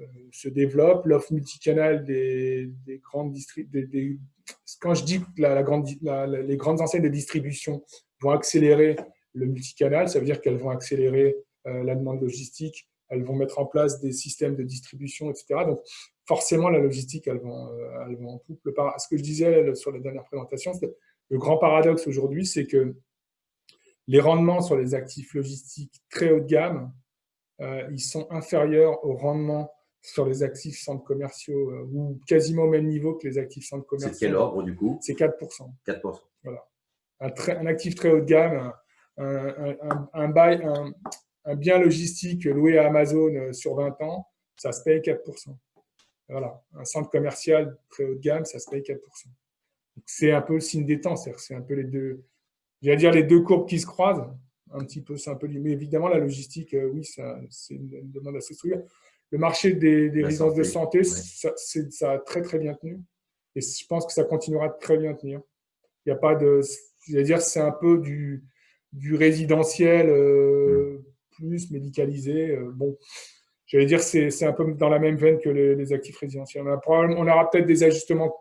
euh, se développe. L'offre multicanal des, des grandes des, quand je dis que la, grande, les grandes enseignes de distribution vont accélérer le multicanal, ça veut dire qu'elles vont accélérer la demande logistique, elles vont mettre en place des systèmes de distribution, etc. Donc, forcément, la logistique, elle va, elle va en couple. Ce que je disais sur la dernière présentation, le grand paradoxe aujourd'hui, c'est que les rendements sur les actifs logistiques très haut de gamme, euh, ils sont inférieurs aux rendements sur les actifs centres commerciaux euh, ou quasiment au même niveau que les actifs centres commerciaux. C'est quel ordre du coup? C'est 4%. 4%. Voilà. Un, un, actif très haut de gamme, un, un, un, bien logistique loué à Amazon euh, sur 20 ans, ça se paye 4%. Voilà. Un centre commercial très haut de gamme, ça se paye 4%. C'est un peu le signe des temps, c'est un peu les deux, J'allais dire les deux courbes qui se croisent, un petit peu, c'est un peu Mais évidemment, la logistique, euh, oui, c'est une, demande assez structurée. Le marché des, résidences de santé, ça, a très, très bien tenu. Et je pense que ça continuera de très bien tenir. Il n'y a pas de. J'allais dire, c'est un peu du, du résidentiel euh, plus médicalisé. Euh, bon, j'allais dire, c'est un peu dans la même veine que les, actifs résidentiels. On, on aura peut-être des ajustements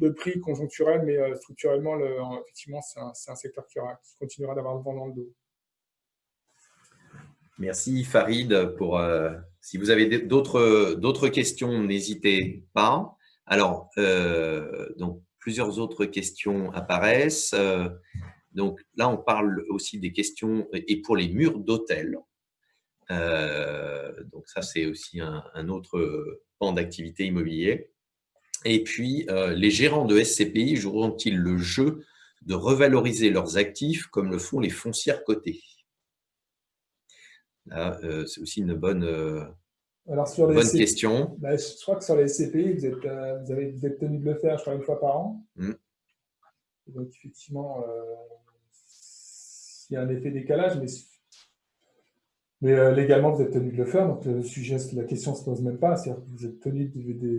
de prix conjoncturel, mais euh, structurellement, le, effectivement, c'est un, secteur qui, continuera d'avoir le vent dans le dos. Merci Farid. Pour, euh, si vous avez d'autres questions, n'hésitez pas. Alors, donc, plusieurs autres questions apparaissent. donc là, on parle aussi des questions et pour les murs d'hôtel. Donc ça, c'est aussi un, un autre pan d'activité immobilier. Et puis, euh, les gérants de SCPI joueront-ils le jeu de revaloriser leurs actifs comme le font les foncières cotées? Là, euh, c'est aussi une bonne, euh, Alors sur les bonne question. Bah, je crois que sur les SCPI, vous êtes, vous avez, vous êtes tenu de le faire, je crois, une fois par an. Mmh. Donc, effectivement, il y a un effet décalage, mais mais euh, légalement, vous êtes tenu de le faire, donc le sujet, la question ne se pose même pas. C'est-à-dire que vous êtes tenu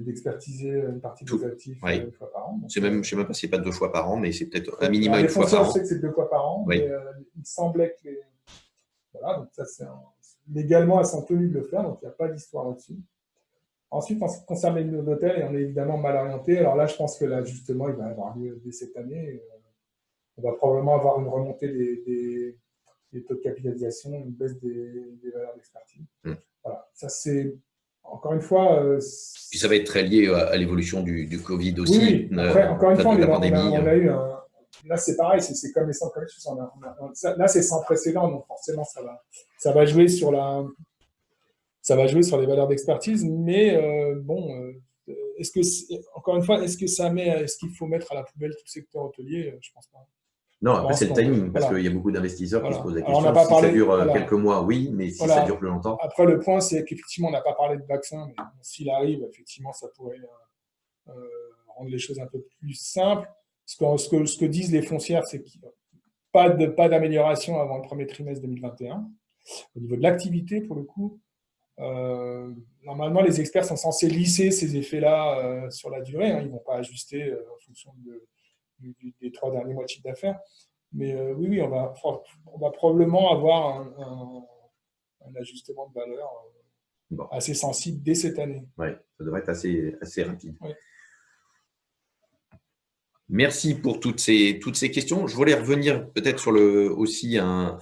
d'expertiser une partie de vos actifs euh, une fois par an. je ne sais même pas si c'est pas deux fois par an, mais c'est peut-être un minimum une fois par an. Je sais que c'est deux fois par an, mais euh, il semblait que les... Voilà, donc ça, c'est légalement, elles sont tenues de le faire, donc il n'y a pas d'histoire là-dessus. Ensuite, en ce qui concerne les d'hôtel, on est évidemment mal orienté. Alors là, je pense que l'ajustement, il va avoir lieu dès cette année. On va probablement avoir une remontée des des taux de capitalisation, une baisse des, valeurs d'expertise. Hmm. Voilà, ça c'est encore une fois. Euh, Puis ça va être très lié à, l'évolution du, du, Covid aussi. Oui, Après, encore une fois, on, a, eu un. Là, c'est pareil, c'est comme les centres commerciaux. Là, c'est sans précédent, donc forcément, ça va, ça va jouer sur la. Ça va jouer sur les valeurs d'expertise, mais euh, bon, euh, est-ce que, encore une fois, est-ce que ça met, est-ce qu'il faut mettre à la poubelle tout le secteur hôtelier Je pense pas. Non, après, c'est le timing, parce qu'il y a beaucoup d'investisseurs qui se posent la question. si ça dure euh, quelques mois, oui, mais si ça dure plus longtemps. Après, le point, c'est qu'effectivement, on n'a pas parlé de vaccin, mais s'il arrive, effectivement, ça pourrait euh, euh, rendre les choses un peu plus simples. Ce que, ce que, ce que disent les foncières, c'est qu'il n'y a pas d'amélioration avant le premier trimestre 2021. Au niveau de l'activité, pour le coup, normalement, les experts sont censés lisser ces effets-là sur la durée. Hein. ils ne vont pas ajuster en fonction de des trois derniers mois de chiffre d'affaires. Mais euh, oui, oui, on va, on va probablement avoir un, ajustement de valeur euh, assez sensible dès cette année. Oui, ça devrait être assez, assez rapide. Merci pour toutes ces, toutes ces questions. Je voulais revenir peut-être sur le, aussi un,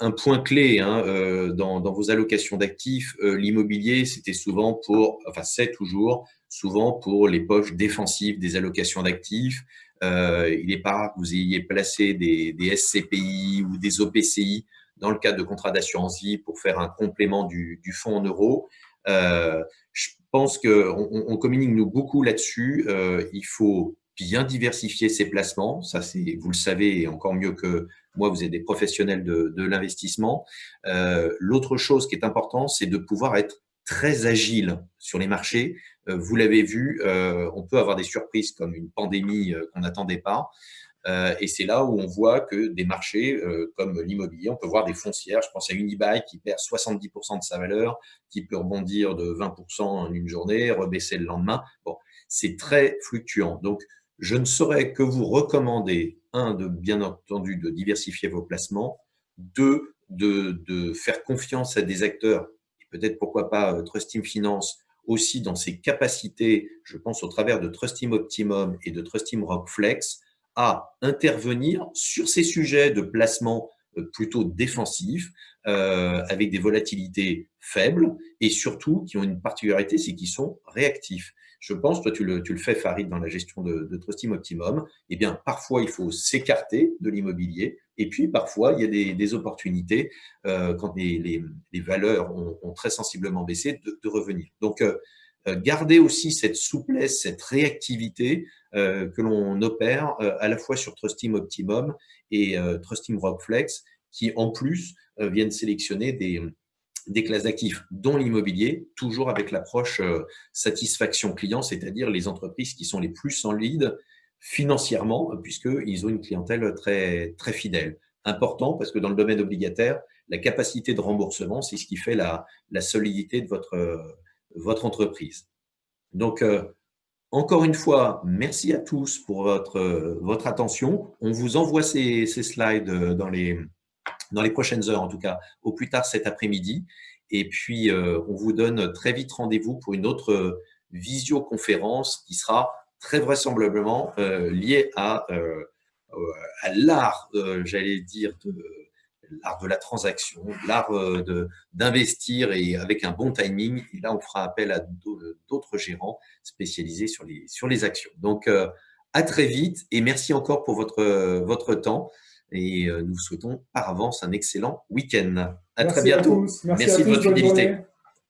un, point clé hein, euh, dans, dans, vos allocations d'actifs. L'immobilier, c'était souvent pour, enfin c'est toujours, souvent pour les poches défensives des allocations d'actifs. Euh, il n'est pas rare que vous ayez placé des, SCPI ou des OPCI dans le cadre de contrats d'assurance vie pour faire un complément du, fonds en euros. Euh, je pense qu'on on communique nous beaucoup là-dessus. Euh, il faut bien diversifier ses placements. Ça, c'est, vous le savez encore mieux que moi, vous êtes des professionnels de l'investissement. L'autre chose qui est importante, c'est de pouvoir être très agile sur les marchés. Euh, vous l'avez vu, euh, on peut avoir des surprises comme une pandémie euh, qu'on n'attendait pas. Et c'est là où on voit que des marchés comme l'immobilier, on peut voir des foncières, je pense à Unibail qui perd 70% de sa valeur, qui peut rebondir de 20% en une journée, rebaisser le lendemain. Bon, c'est très fluctuant. Donc, je ne saurais que vous recommander, un, bien entendu, de diversifier vos placements, deux, de, faire confiance à des acteurs, peut-être pourquoi pas euh, Trustim Finance, aussi dans ses capacités, je pense au travers de Trustim Optimum et de Trustim Rockflex, à intervenir sur ces sujets de placement euh, plutôt défensifs, euh, avec des volatilités faibles et surtout qui ont une particularité, c'est qu'ils sont réactifs. Je pense, toi tu le, tu le fais Farid dans la gestion de, de Trustim Optimum, eh bien parfois il faut s'écarter de l'immobilier et puis parfois il y a des, des opportunités euh, quand les, les, les valeurs ont, ont, très sensiblement baissé de, de revenir. Donc euh, euh, garder aussi cette souplesse, cette réactivité euh, que l'on opère euh, à la fois sur Trustim Optimum et Trustim Rockflex, qui en plus viennent sélectionner des, des classes d'actifs, dont l'immobilier, toujours avec l'approche satisfaction client, c'est-à-dire les entreprises qui sont les plus lead financièrement, puisqu'ils ont une clientèle très, très fidèle. Important parce que dans le domaine obligataire, la capacité de remboursement, c'est ce qui fait la, la solidité de votre, votre entreprise. Donc, euh, encore une fois, merci à tous pour votre, votre attention. On vous envoie ces slides dans les, dans les prochaines heures, en tout cas, au plus tard cet après-midi. Et puis, euh, on vous donne très vite rendez-vous pour une autre visioconférence qui sera très vraisemblablement euh, liée à, euh, l'art, euh, j'allais dire, de, l'art de la transaction, l'art euh, d'investir et avec un bon timing. Et là, on fera appel à d'autres gérants spécialisés sur les, sur les actions. Donc, euh, à très vite et merci encore pour votre, votre temps. Et euh, nous vous souhaitons par avance un excellent week-end. À très bientôt. merci de votre fidélité.